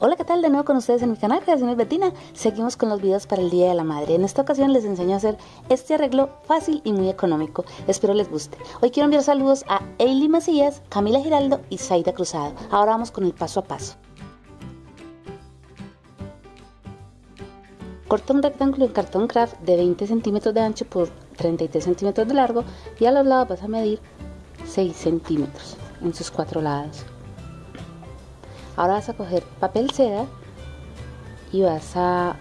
Hola, ¿qué tal? De nuevo con ustedes en mi canal Creaciones Betina. Seguimos con los videos para el Día de la Madre. En esta ocasión les enseño a hacer este arreglo fácil y muy económico. Espero les guste. Hoy quiero enviar saludos a Eili Macías, Camila Giraldo y Zaida Cruzado. Ahora vamos con el paso a paso. Corta un rectángulo en cartón craft de 20 centímetros de ancho por 33 centímetros de largo y a los lados vas a medir 6 centímetros en sus cuatro lados. Ahora vas a coger papel seda y vas a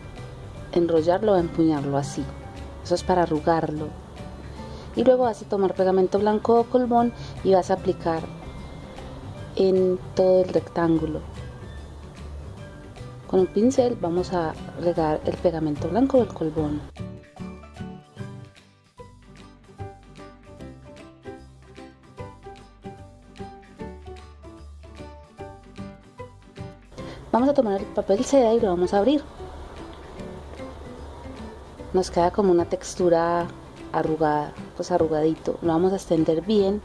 enrollarlo o empuñarlo así. Eso es para arrugarlo. Y luego vas a tomar pegamento blanco o colbón y vas a aplicar en todo el rectángulo. Con un pincel vamos a regar el pegamento blanco o el colbón. Vamos a tomar el papel seda y lo vamos a abrir. Nos queda como una textura arrugada, pues arrugadito. Lo vamos a extender bien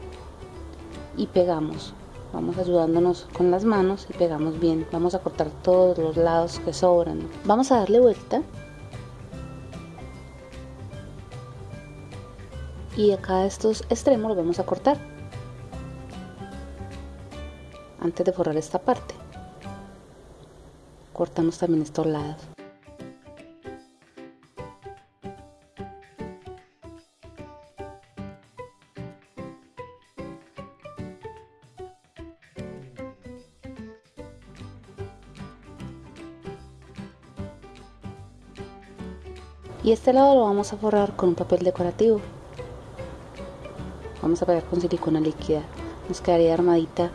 y pegamos. Vamos ayudándonos con las manos y pegamos bien. Vamos a cortar todos los lados que sobran. Vamos a darle vuelta. Y acá estos extremos los vamos a cortar. Antes de forrar esta parte cortamos también estos lados. Y este lado lo vamos a forrar con un papel decorativo. Vamos a pegar con silicona líquida. Nos quedaría armadita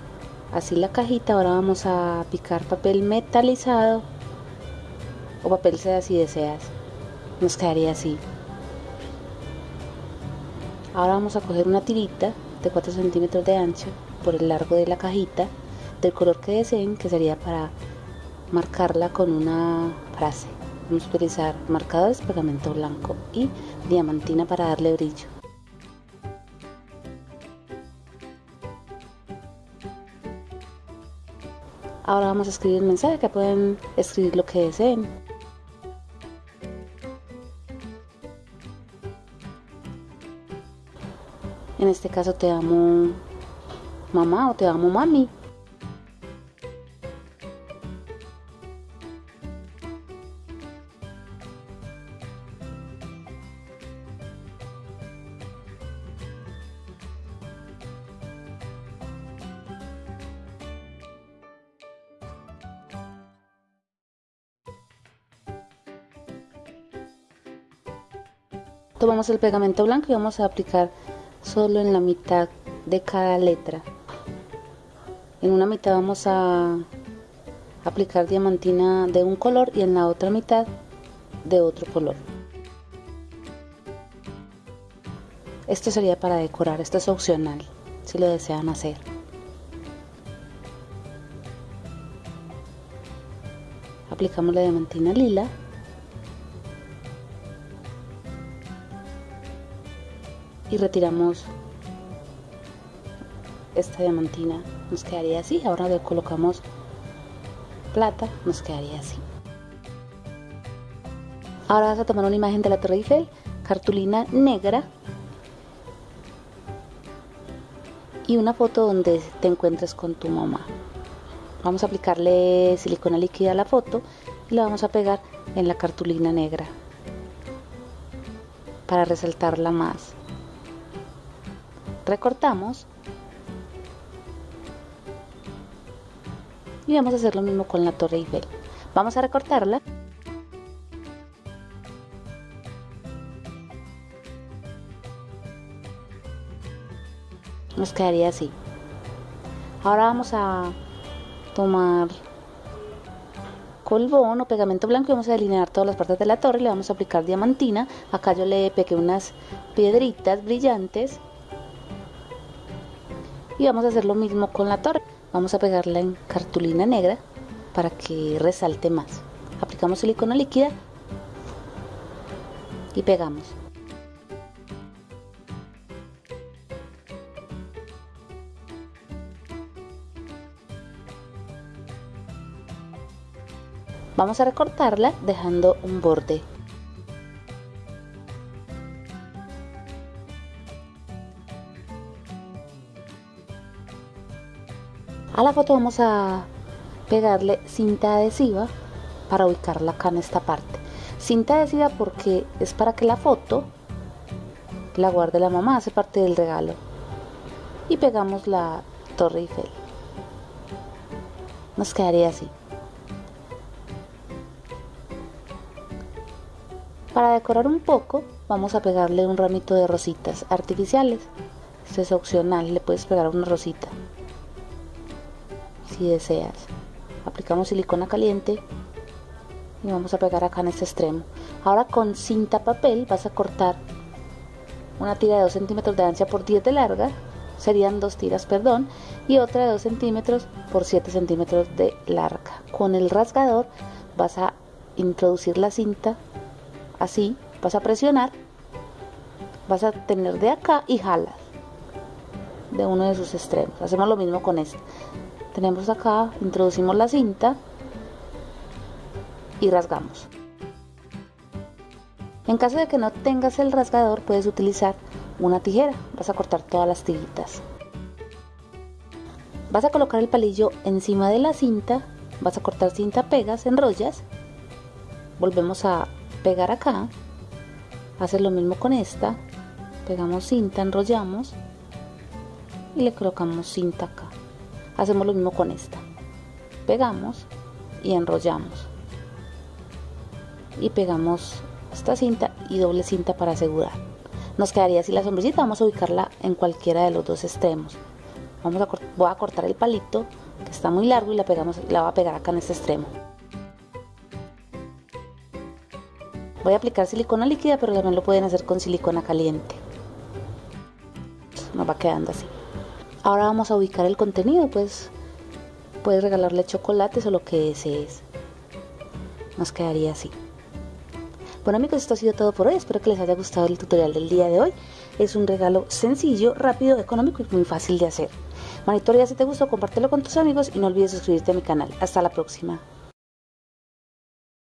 así la cajita ahora vamos a picar papel metalizado o papel seda si deseas. Nos quedaría así. Ahora vamos a coger una tirita de 4 centímetros de ancho por el largo de la cajita del color que deseen que sería para marcarla con una frase. Vamos a utilizar marcadores pegamento blanco y diamantina para darle brillo Ahora vamos a escribir el mensaje que pueden escribir lo que deseen. En este caso te amo mamá o te amo mami. Tomamos el pegamento blanco y vamos a aplicar solo en la mitad de cada letra. En una mitad vamos a aplicar diamantina de un color y en la otra mitad de otro color. Esto sería para decorar, esto es opcional si lo desean hacer. Aplicamos la diamantina lila y retiramos esta diamantina. Nos quedaría así. Ahora le colocamos plata. Nos quedaría así. Ahora vas a tomar una imagen de la Torre Eiffel cartulina negra y una foto donde te encuentres con tu mamá. Vamos a aplicarle silicona líquida a la foto y la vamos a pegar en la cartulina negra para resaltarla más recortamos y vamos a hacer lo mismo con la torre Eiffel. Vamos a recortarla. Nos quedaría así. Ahora vamos a tomar colbón o pegamento blanco y vamos a delinear todas las partes de la torre. Le vamos a aplicar diamantina. Acá yo le pegué unas piedritas brillantes y vamos a hacer lo mismo con la torre vamos a pegarla en cartulina negra para que resalte más aplicamos silicona líquida y pegamos Vamos a recortarla dejando un borde. A la foto vamos a pegarle cinta adhesiva para ubicarla acá en esta parte. Cinta adhesiva porque es para que la foto la guarde la mamá, hace parte del regalo. Y pegamos la Torre Eiffel. Nos quedaría así. Para decorar un poco, vamos a pegarle un ramito de rositas artificiales. Esto es opcional, le puedes pegar una rosita si deseas. Aplicamos silicona caliente y vamos a pegar acá en este extremo. Ahora con cinta papel vas a cortar una tira de 2 centímetros de ancha por 10 de larga, serían dos tiras, perdón, y otra de 2 centímetros por 7 centímetros de larga. Con el rasgador vas a introducir la cinta así, vas a presionar, vas a tener de acá y jalas de uno de sus extremos. Hacemos lo mismo con este. Tenemos acá, introducimos la cinta y rasgamos. En caso de que no tengas el rasgador, puedes utilizar una tijera. Vas a cortar todas las tiritas. Vas a colocar el palillo encima de la cinta, vas a cortar cinta, pegas, enrollas. Volvemos a pegar acá hacer lo mismo con esta pegamos cinta enrollamos y le colocamos cinta acá hacemos lo mismo con esta. Pegamos y enrollamos. Y pegamos esta cinta y doble cinta para asegurar. Nos quedaría así la sombrillita vamos a ubicarla en cualquiera de los dos extremos. Vamos a voy a cortar el palito que está muy largo y la pegamos la voy a pegar acá en este extremo. Voy a aplicar silicona líquida, pero también lo pueden hacer con silicona caliente. Nos va quedando así. Ahora vamos a ubicar el contenido, pues puedes regalarle chocolates o lo que desees. Nos quedaría así. Bueno amigos, esto ha sido todo por hoy. Espero que les haya gustado el tutorial del día de hoy. Es un regalo sencillo, rápido, económico y muy fácil de hacer. Manitoria, si te gustó, compártelo con tus amigos y no olvides suscribirte a mi canal. Hasta la próxima.